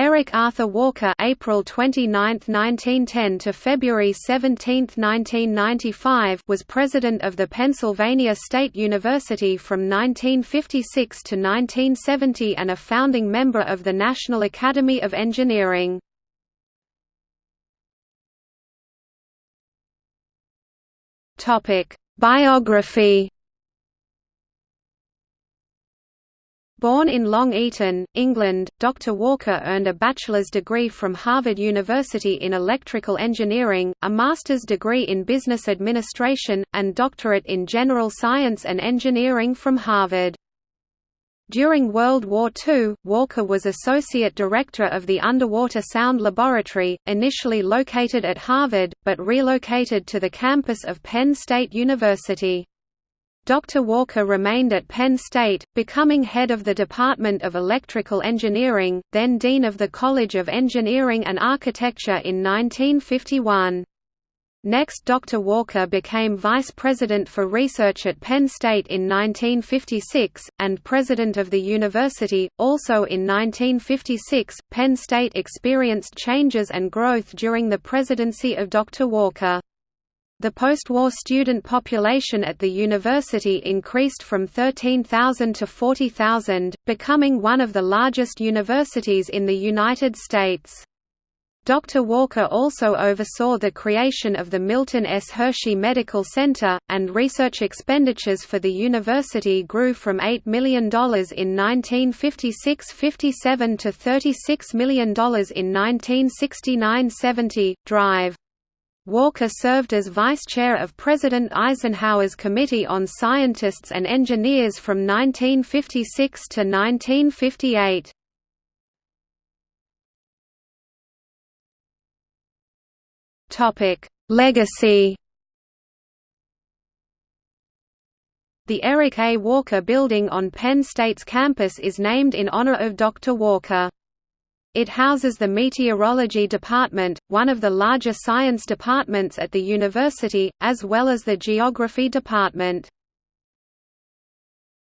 Eric Arthur Walker April 29, 1910 to February 17, 1995 was president of the Pennsylvania State University from 1956 to 1970 and a founding member of the National Academy of Engineering. Topic: Biography Born in Long Eaton, England, Dr. Walker earned a bachelor's degree from Harvard University in electrical engineering, a master's degree in business administration, and doctorate in general science and engineering from Harvard. During World War II, Walker was Associate Director of the Underwater Sound Laboratory, initially located at Harvard, but relocated to the campus of Penn State University. Dr. Walker remained at Penn State, becoming head of the Department of Electrical Engineering, then Dean of the College of Engineering and Architecture in 1951. Next Dr. Walker became Vice President for Research at Penn State in 1956, and President of the university. Also in 1956, Penn State experienced changes and growth during the presidency of Dr. Walker. The post-war student population at the university increased from 13,000 to 40,000, becoming one of the largest universities in the United States. Dr. Walker also oversaw the creation of the Milton S. Hershey Medical Center, and research expenditures for the university grew from $8 million in 1956–57 to $36 million in 1969–70. Drive Walker served as vice chair of President Eisenhower's Committee on Scientists and Engineers from 1956 to 1958. Topic: Legacy. The Eric A. Walker Building on Penn State's campus is named in honor of Dr. Walker. It houses the Meteorology Department, one of the larger science departments at the university, as well as the Geography Department.